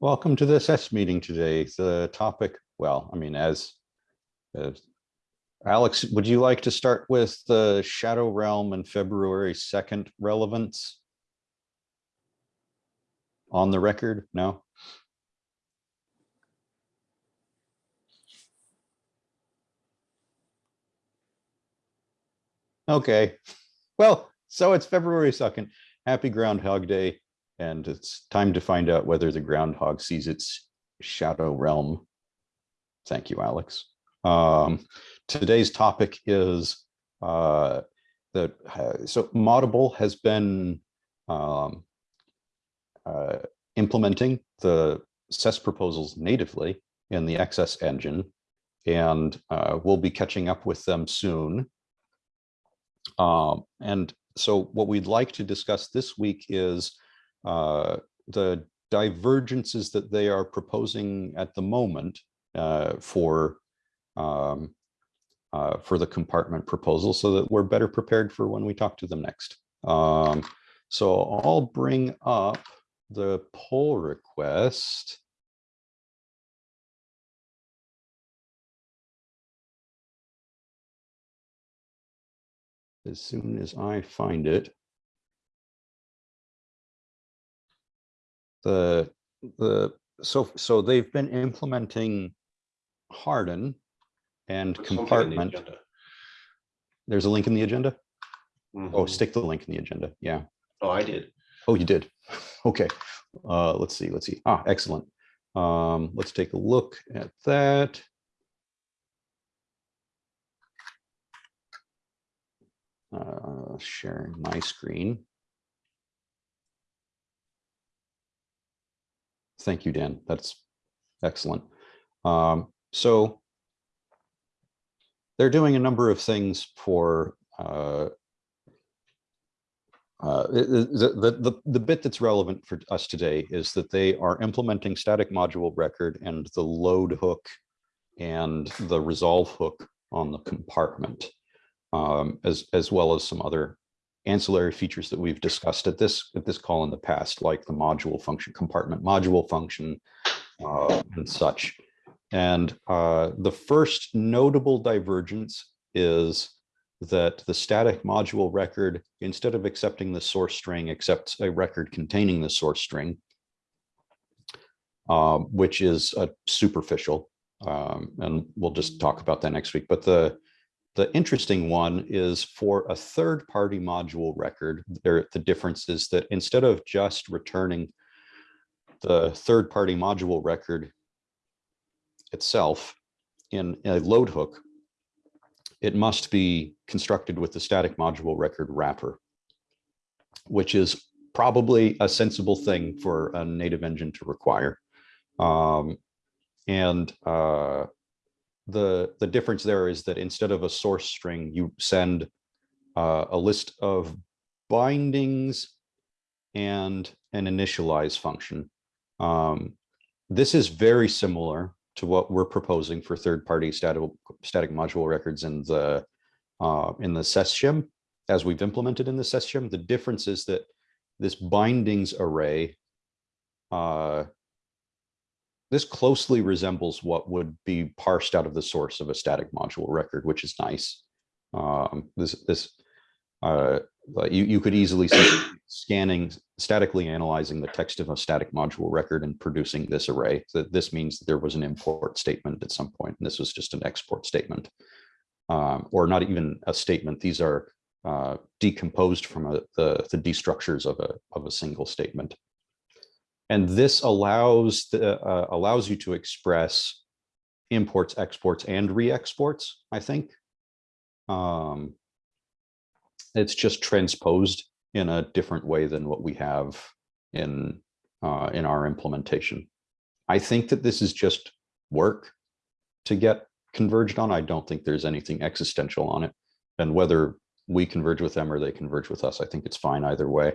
Welcome to the SES meeting today. The topic, well, I mean, as Alex, would you like to start with the Shadow Realm and February 2nd relevance? On the record? No? Okay, well, so it's February 2nd. Happy Groundhog Day. And it's time to find out whether the groundhog sees its shadow realm. Thank you, Alex. Um, today's topic is uh, that uh, so Moddable has been um, uh, implementing the SES proposals natively in the XS engine, and uh, we'll be catching up with them soon. Um, and so what we'd like to discuss this week is uh, the divergences that they are proposing at the moment uh, for um, uh, for the compartment proposal so that we're better prepared for when we talk to them next. Um, so I'll bring up the pull request. As soon as I find it. The the so so they've been implementing harden and There's in the compartment. there's a link in the agenda? Oh Mhm. stick the link in the agenda yeah. Oh, I did. oh you did. Okay. Uh let's see let's see. Ah excellent. Um let's take a look at that. Uh sharing my screen Thank you, Dan. That's excellent. Um, so they're doing a number of things for uh, uh, the, the, the, the bit that's relevant for us today is that they are implementing static module record and the load hook and the resolve hook on the compartment, um, as, as well as some other ancillary features that we've discussed at this at this call in the past, like the module function, compartment module function, uh, and such. And uh, the first notable divergence is that the static module record, instead of accepting the source string, accepts a record containing the source string, um, which is a superficial. Um, and we'll just talk about that next week. But the the interesting one is for a third party module record, there the difference is that instead of just returning the third party module record itself in a load hook, it must be constructed with the static module record wrapper, which is probably a sensible thing for a native engine to require. Um, and uh, the the difference there is that instead of a source string, you send uh, a list of bindings and an initialize function. Um, this is very similar to what we're proposing for third-party static static module records in the uh, in the SES shim as we've implemented in the SES shim. The difference is that this bindings array uh, this closely resembles what would be parsed out of the source of a static module record, which is nice. Um, this this uh, you you could easily see scanning statically analyzing the text of a static module record and producing this array. So this means that there was an import statement at some point, and this was just an export statement, um, or not even a statement. These are uh, decomposed from a, the the destructures of a of a single statement. And this allows the, uh, allows you to express imports, exports, and re-exports, I think. Um, it's just transposed in a different way than what we have in, uh, in our implementation. I think that this is just work to get converged on. I don't think there's anything existential on it. And whether we converge with them or they converge with us, I think it's fine either way.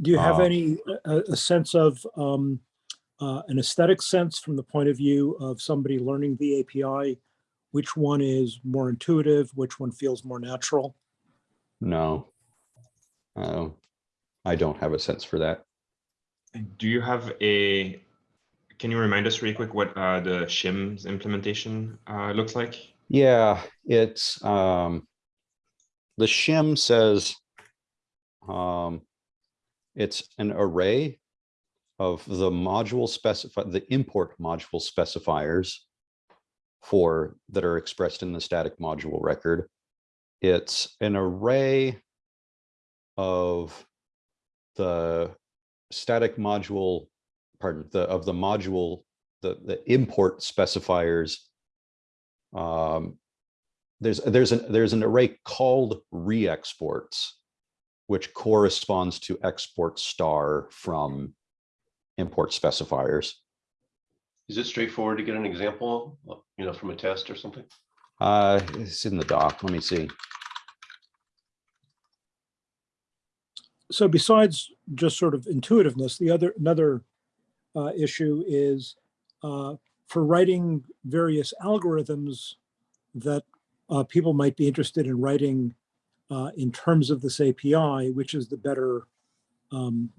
Do you have Uh, any, a, a sense of, um, uh, an aesthetic sense from the point of view of somebody learning the API? Which one is more intuitive? Which one feels more natural? No. Uh, I don't have a sense for that. Do you have a can you remind us really quick what uh, the shims implementation uh, looks like? Yeah, it's, um, the shim says, um, it's an array of the module specify, the import module specifiers for, that are expressed in the static module record. It's an array of the static module, pardon, the, of the module, the, the import specifiers um, there's there's an there's an array called re-exports, which corresponds to export star from import specifiers. Is it straightforward to get an example, you know, from a test or something? Uh, it's in the doc. Let me see. So besides just sort of intuitiveness, the other, another uh, issue is uh, for writing various algorithms that uh, people might be interested in writing uh, in terms of this API, which is the better um,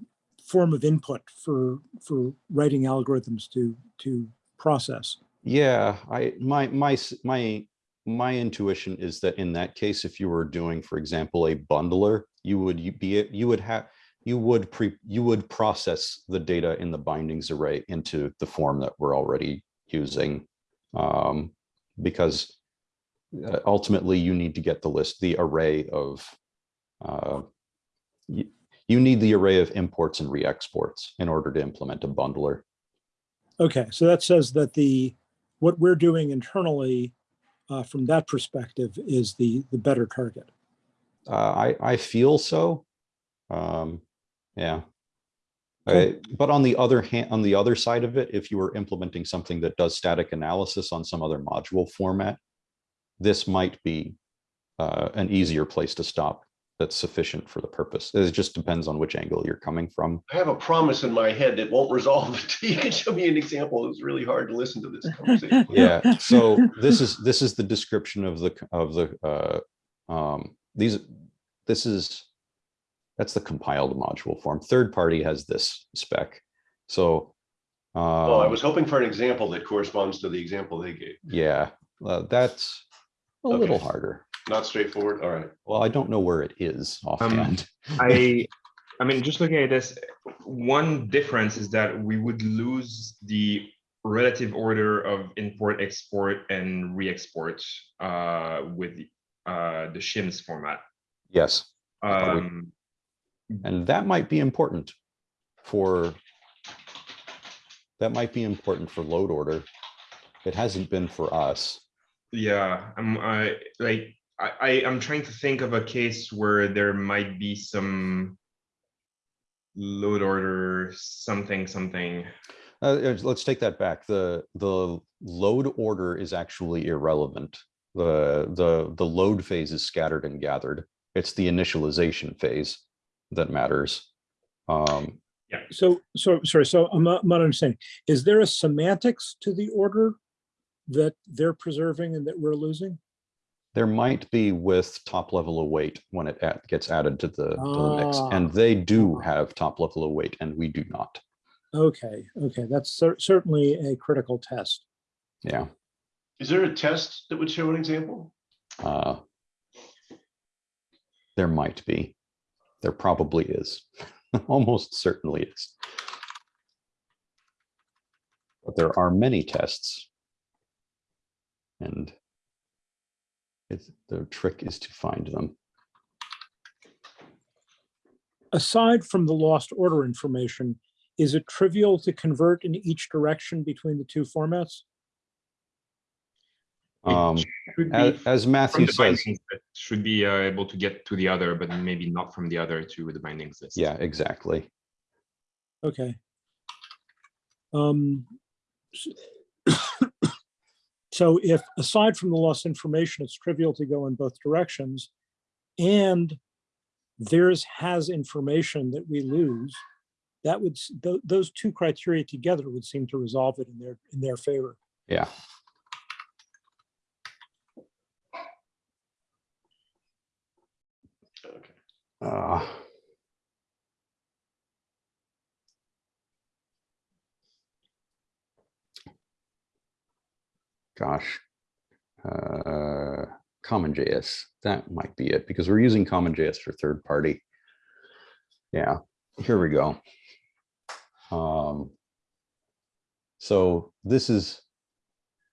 form of input for for writing algorithms to to process. Yeah, I my my my my intuition is that in that case, if you were doing, for example, a bundler, you would be you would have you would pre you would process the data in the bindings array into the form that we're already using. Um, because uh, ultimately you need to get the list, the array of uh, you, you need the array of imports and re-exports in order to implement a bundler. Okay, so that says that the what we're doing internally uh, from that perspective is the the better target. Uh, I, I feel so. Um, yeah. Cool. I- but on the other hand, on the other side of it, if you were implementing something that does static analysis on some other module format, this might be uh, an easier place to stop that's sufficient for the purpose. It just depends on which angle you're coming from. I have a promise in my head that won't resolve until you can show me an example. It's really hard to listen to this conversation. Yeah, so this is, this is the description of the, of the, uh, um, these, this is, that's the compiled module form. Third party has this spec. So. Oh, I um, was hoping for an example that corresponds to the example they gave. Yeah, uh, that's a little harder. Not straightforward. All right. Well, I don't know where it is offhand. I, I mean, just looking at this, one difference is that we would lose the relative order of import, export, and re-export uh, with uh, the shims format. Yes, Um, and that might be important for, that might be important for load order. It hasn't been for us. Yeah, I'm I like I, I I'm trying to think of a case where there might be some load order something something. Uh, uh, let's take that back. The, the load order is actually irrelevant. The, the, the load phase is scattered and gathered. It's the initialization phase that matters. Um, yeah So so sorry. So I'm not, I'm not understanding. Is there a semantics to the order that they're preserving and that we're losing? There might be with top level await when it add- gets added to the, to the mix, Ah. and they do have top level await and we do not. Okay, okay, that's cer- certainly a critical test. Yeah. Is there a test that would show an example? uh, There might be. There probably is. Almost certainly is. But there are many tests. And it's, the trick is to find them. Aside from the lost order information, is it trivial to convert in each direction between the two formats? Um, as, as Matthew the says, should be uh, able to get to the other, but maybe not from the other to the bindings list. yeah, exactly. Okay. Um, s- So if, aside from the lost information, it's trivial to go in both directions, and theirs has information that we lose, that would, s- tho- those two criteria together would seem to resolve it in their, in their favor. Yeah. Okay. Uh, gosh, uh, CommonJS, that might be it because we're using CommonJS for third party. Yeah, here we go. Um, so this is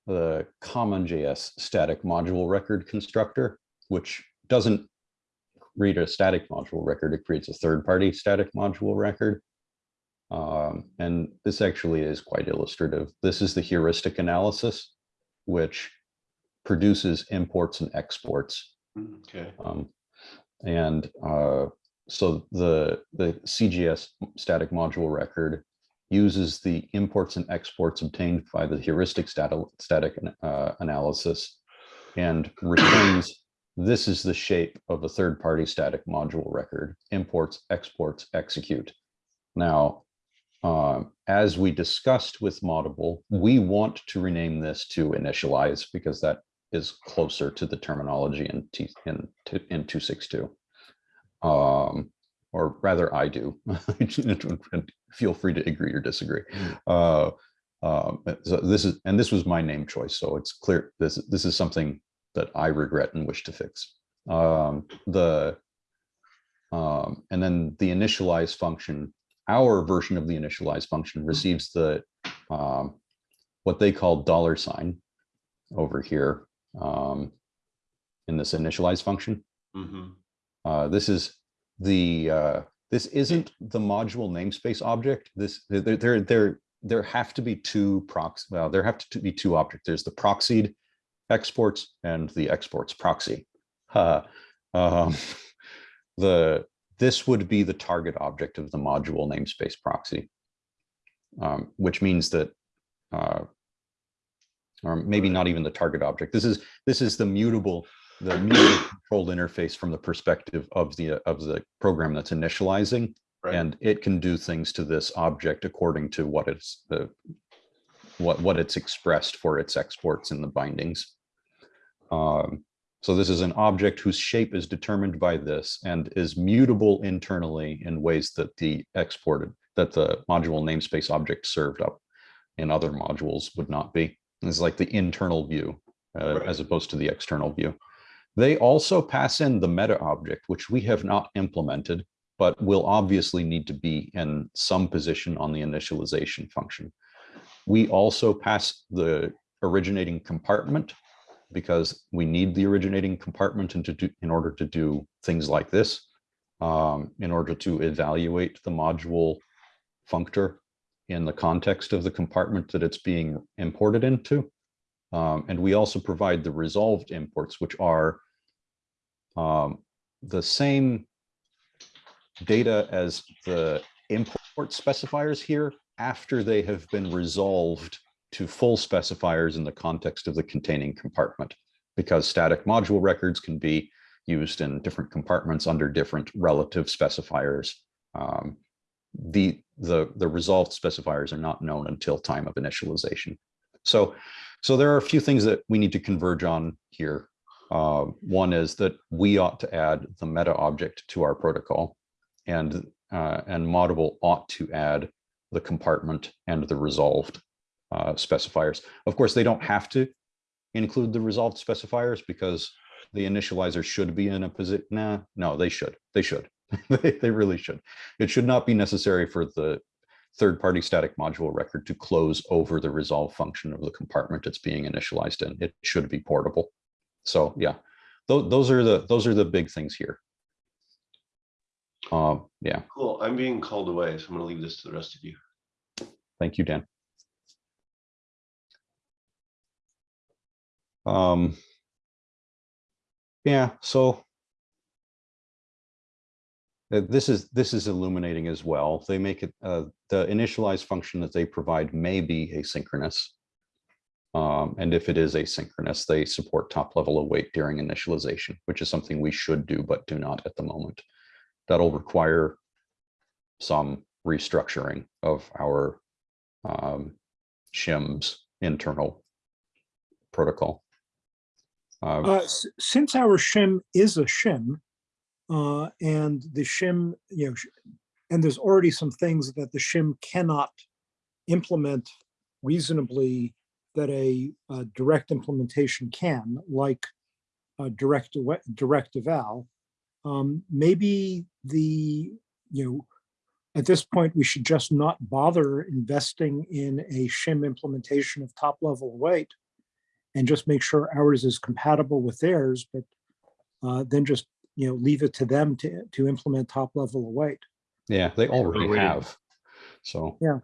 the CommonJS static module record constructor, which doesn't read a static module record, it creates a third-party static module record. Um, and this actually is quite illustrative. This is the heuristic analysis, which produces imports and exports. Okay, Um, and uh, so the the CJS static module record uses the imports and exports obtained by the heuristic static static uh, analysis and returns this is the shape of a third party static module record imports exports execute now um, as we discussed with Moddable, we want to rename this to initialize because that is closer to the terminology in T in in 262. Um, or rather I do. Feel free to agree or disagree. Uh, um, so this is and this was my name choice, so it's clear this this is something that I regret and wish to fix. Um, the um, and then the initialize function, our version of the initialize function receives the um, what they call dollar sign over here um, in this initialize function. mhm, Uh, this is the uh, this isn't the module namespace object. This there there there there have to be two prox. Well, there have to be two objects. There's the proxied exports and the exports proxy. Uh, um, the this would be the target object of the module namespace proxy, um, which means that uh, or maybe not even the target object. This is this is the mutable the mutable controlled interface from the perspective of the of the program that's initializing, right, and it can do things to this object according to what it's the what what it's expressed for its exports in the bindings. Um, so this is an object whose shape is determined by this and is mutable internally in ways that the exported that the module namespace object served up in other modules would not be. It's like the internal view uh, Right. as opposed to the external view. They also pass in the meta object, which we have not implemented, but will obviously need to be in some position on the initialization function. We also pass the originating compartment because we need the originating compartment and to do, in order to do things like this, um, in order to evaluate the module functor in the context of the compartment that it's being imported into. Um, and we also provide the resolved imports, which are um, the same data as the import specifiers here after they have been resolved to full specifiers in the context of the containing compartment. Because static module records can be used in different compartments under different relative specifiers. Um, the, the, the resolved specifiers are not known until time of initialization. So, so there are a few things that we need to converge on here. Uh, one is that we ought to add the meta object to our protocol and, uh, and Moddable ought to add the compartment and the resolved uh, specifiers. Of course, they don't have to include the resolved specifiers because the initializer should be in a position. Nah, no, they should. They should. they, they really should. It should not be necessary for the third-party static module record to close over the resolve function of the compartment it's being initialized in. It should be portable. So yeah, those, those are the those are the big things here. Um, yeah, cool. I'm being called away, so I'm gonna leave this to the rest of you. thank you, Dan. Um, yeah, so uh, this is this is illuminating as well. They make it uh, the initialize function that they provide may be asynchronous. Um, and if it is asynchronous, they support top level await during initialization, which is something we should do, but do not at the moment. That'll require some restructuring of our um, shim's internal protocol. Uh, Since our shim is a shim, uh, and the shim, you know, and there's already some things that the shim cannot implement reasonably that a, uh direct implementation can, like a direct, direct eval, um, maybe the, you know, at this point, we should just not bother investing in a shim implementation of top level await and just make sure ours is compatible with theirs, but uh, then just, you know, leave it to them to, to implement top level await. Yeah, they already Already. have. So, yeah,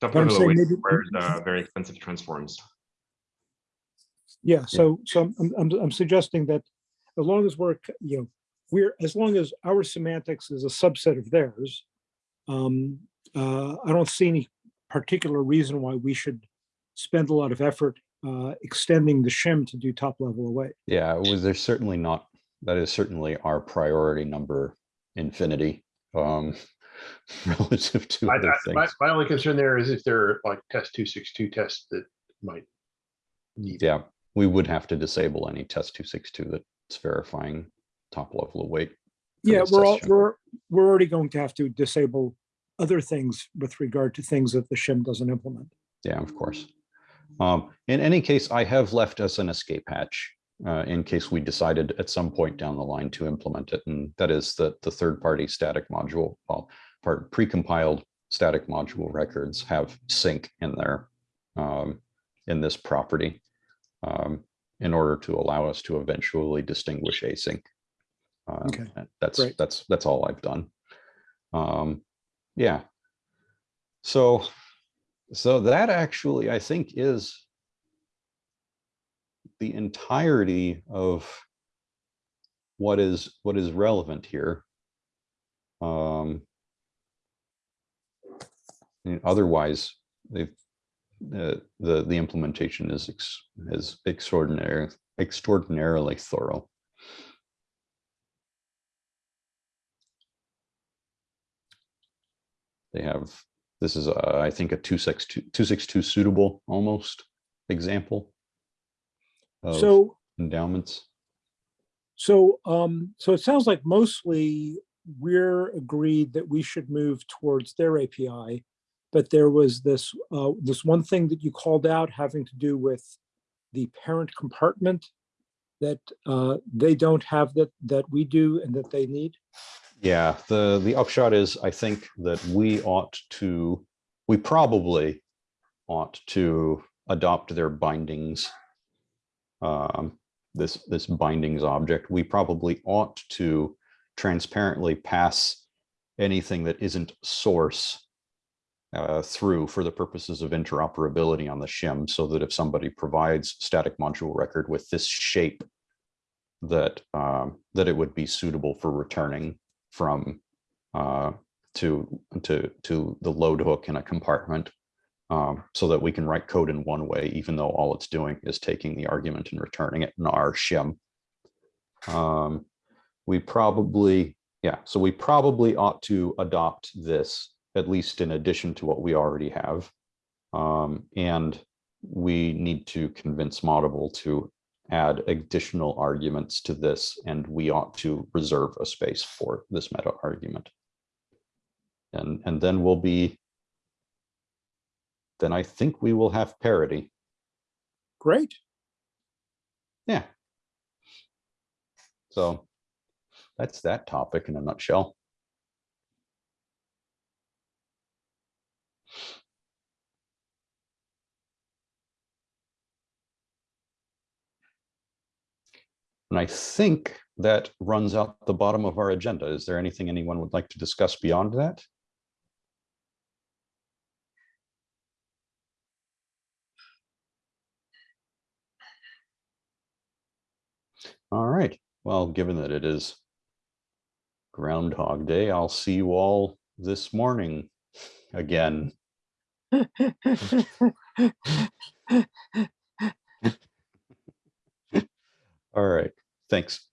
Top level saying weight maybe- requires uh, very expensive transforms. Yeah, so, so I'm- I'm, I'm, I'm suggesting that as long as we're, you know, we're, as long as our semantics is a subset of theirs, um, uh, I don't see any particular reason why we should spend a lot of effort uh, extending the shim to do top level await. yeah, it was, there's certainly not, that is certainly our priority number infinity. Um, relative to I- other I- My, things. my only concern there is if there are like test two six two tests that might need. Yeah, we would have to disable any test two six two that's verifying top level await. Yeah, we're all, we're, we're already going to have to disable other things with regard to things that the shim doesn't implement. Yeah, of course. Um, in any case, I have left us an escape hatch uh, in case we decided at some point down the line to implement it. And that is that the third-party static module, well, part precompiled static module records have sync in there um, in this property um, in order to allow us to eventually distinguish async. Um, Okay, That's, great. that's, that's all I've done. Um, yeah. So so that actually, I think, is the entirety of what is what is relevant here. Um, otherwise, the the the implementation is ex, is extraordinary extraordinarily thorough. They have this is, uh, I think, a 262 262 suitable almost example. of So endowments. So, um, so it sounds like mostly we're agreed that we should move towards their API. But there was this, uh, this one thing that you called out having to do with the parent compartment that, uh, they don't have that, that we do and that they need. Yeah, the the upshot is, I think that we ought to, we probably ought to adopt their bindings. Um, this this bindings object, we probably ought to transparently pass anything that isn't source uh, through for the purposes of interoperability on the shim, so that if somebody provides static module record with this shape, that um, that it would be suitable for returning from uh, to to to the load hook in a compartment um, so that we can write code in one way, even though all it's doing is taking the argument and returning it in our shim. Um, we probably, yeah, so we probably ought to adopt this, at least in addition to what we already have. Um, and we need to convince Moddable to add additional arguments to this, and we ought to reserve a space for this meta argument. And, and then we'll be, then I think we will have parity. Great. Yeah. So that's that topic in a nutshell. And I think that runs out the bottom of our agenda. Is there anything anyone would like to discuss beyond that? All right. Well, given that it is Groundhog Day, I'll see you all this morning again. All right. Thanks.